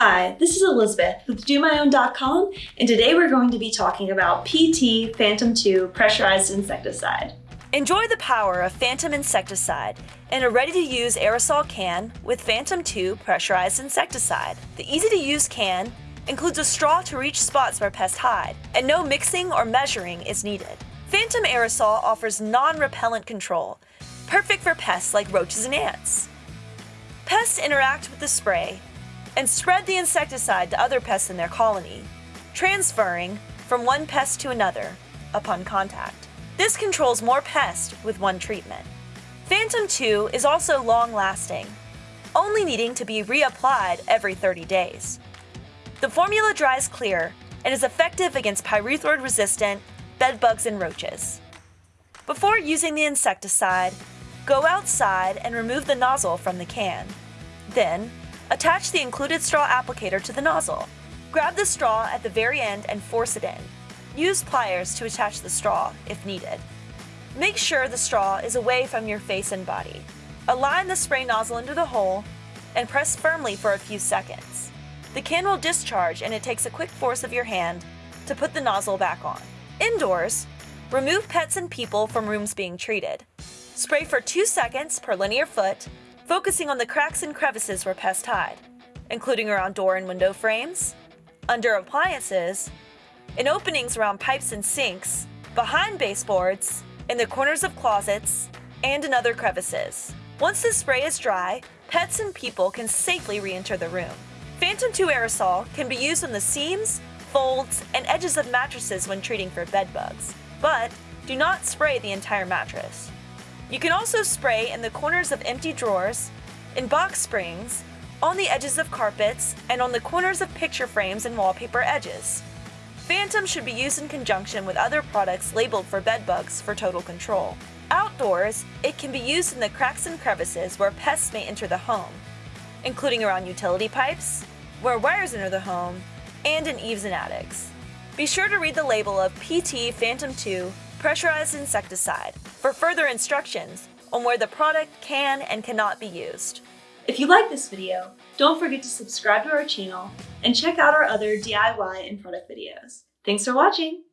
Hi, this is Elizabeth with DoMyOwn.com, and today we're going to be talking about PT Phantom 2 Pressurized Insecticide. Enjoy the power of Phantom Insecticide in a ready-to-use aerosol can with Phantom 2 Pressurized Insecticide. The easy-to-use can includes a straw to reach spots where pests hide, and no mixing or measuring is needed. Phantom Aerosol offers non-repellent control, perfect for pests like roaches and ants. Pests interact with the spray and spread the insecticide to other pests in their colony, transferring from one pest to another upon contact. This controls more pests with one treatment. Phantom 2 is also long-lasting, only needing to be reapplied every 30 days. The formula dries clear and is effective against pyrethroid-resistant bedbugs and roaches. Before using the insecticide, go outside and remove the nozzle from the can. Then, Attach the included straw applicator to the nozzle. Grab the straw at the very end and force it in. Use pliers to attach the straw if needed. Make sure the straw is away from your face and body. Align the spray nozzle into the hole and press firmly for a few seconds. The can will discharge and it takes a quick force of your hand to put the nozzle back on. Indoors, remove pets and people from rooms being treated. Spray for 2 seconds per linear foot focusing on the cracks and crevices where pests hide, including around door and window frames, under appliances, in openings around pipes and sinks, behind baseboards, in the corners of closets, and in other crevices. Once the spray is dry, pets and people can safely re-enter the room. Phantom 2 aerosol can be used on the seams, folds, and edges of mattresses when treating for bed bugs, but do not spray the entire mattress. You can also spray in the corners of empty drawers, in box springs, on the edges of carpets, and on the corners of picture frames and wallpaper edges. Phantom should be used in conjunction with other products labeled for bed bugs for total control. Outdoors, it can be used in the cracks and crevices where pests may enter the home, including around utility pipes, where wires enter the home, and in eaves and attics. Be sure to read the label of PT Phantom 2 pressurized insecticide for further instructions on where the product can and cannot be used. If you like this video, don't forget to subscribe to our channel and check out our other DIY and product videos. Thanks for watching!